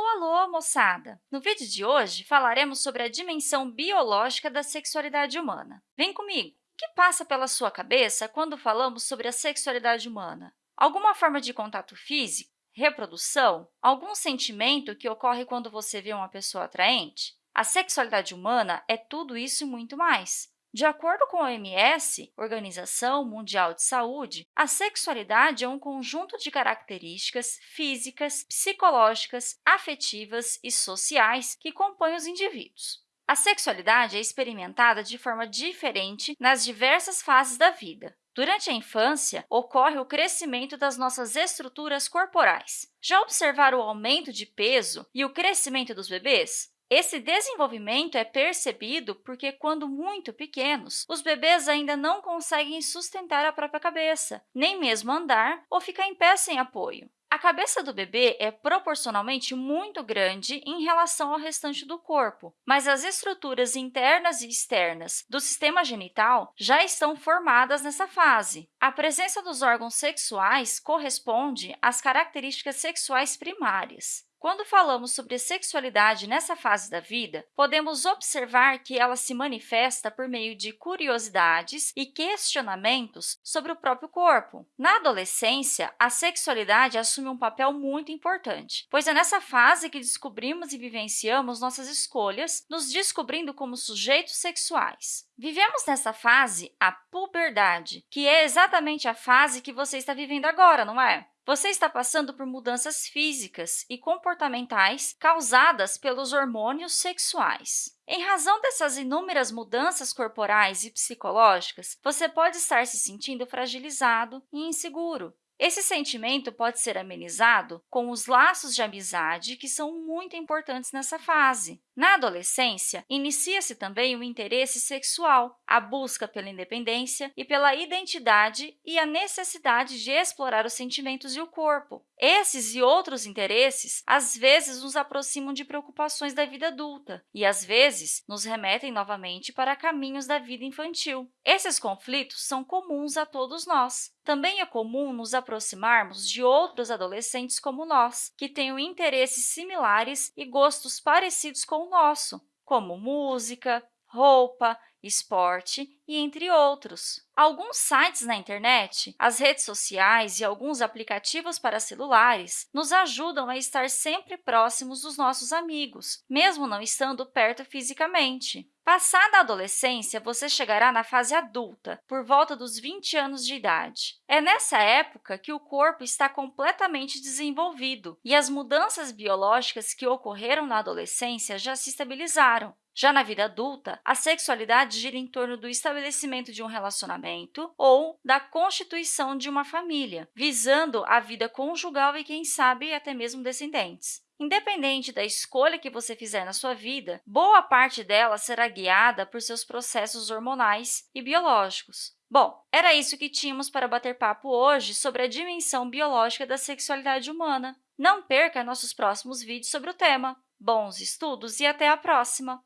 Alô, alô, moçada! No vídeo de hoje, falaremos sobre a dimensão biológica da sexualidade humana. Vem comigo! O que passa pela sua cabeça quando falamos sobre a sexualidade humana? Alguma forma de contato físico? Reprodução? Algum sentimento que ocorre quando você vê uma pessoa atraente? A sexualidade humana é tudo isso e muito mais. De acordo com a OMS, Organização Mundial de Saúde, a sexualidade é um conjunto de características físicas, psicológicas, afetivas e sociais que compõem os indivíduos. A sexualidade é experimentada de forma diferente nas diversas fases da vida. Durante a infância, ocorre o crescimento das nossas estruturas corporais. Já observaram o aumento de peso e o crescimento dos bebês? Esse desenvolvimento é percebido porque, quando muito pequenos, os bebês ainda não conseguem sustentar a própria cabeça, nem mesmo andar ou ficar em pé sem apoio. A cabeça do bebê é proporcionalmente muito grande em relação ao restante do corpo, mas as estruturas internas e externas do sistema genital já estão formadas nessa fase. A presença dos órgãos sexuais corresponde às características sexuais primárias. Quando falamos sobre sexualidade nessa fase da vida, podemos observar que ela se manifesta por meio de curiosidades e questionamentos sobre o próprio corpo. Na adolescência, a sexualidade assume um papel muito importante, pois é nessa fase que descobrimos e vivenciamos nossas escolhas, nos descobrindo como sujeitos sexuais. Vivemos nessa fase a puberdade, que é exatamente a fase que você está vivendo agora, não é? Você está passando por mudanças físicas e comportamentais causadas pelos hormônios sexuais. Em razão dessas inúmeras mudanças corporais e psicológicas, você pode estar se sentindo fragilizado e inseguro. Esse sentimento pode ser amenizado com os laços de amizade, que são muito importantes nessa fase. Na adolescência, inicia-se também o interesse sexual, a busca pela independência e pela identidade e a necessidade de explorar os sentimentos e o corpo. Esses e outros interesses, às vezes, nos aproximam de preocupações da vida adulta e, às vezes, nos remetem novamente para caminhos da vida infantil. Esses conflitos são comuns a todos nós. Também é comum nos aproximarmos de outros adolescentes como nós, que tenham interesses similares e gostos parecidos com o nosso, como música, roupa, esporte e entre outros. Alguns sites na internet, as redes sociais e alguns aplicativos para celulares nos ajudam a estar sempre próximos dos nossos amigos, mesmo não estando perto fisicamente. Passada a adolescência, você chegará na fase adulta, por volta dos 20 anos de idade. É nessa época que o corpo está completamente desenvolvido e as mudanças biológicas que ocorreram na adolescência já se estabilizaram. Já na vida adulta, a sexualidade gira em torno do estabelecimento de um relacionamento ou da constituição de uma família, visando a vida conjugal e, quem sabe, até mesmo descendentes. Independente da escolha que você fizer na sua vida, boa parte dela será guiada por seus processos hormonais e biológicos. Bom, era isso que tínhamos para bater papo hoje sobre a dimensão biológica da sexualidade humana. Não perca nossos próximos vídeos sobre o tema. Bons estudos e até a próxima!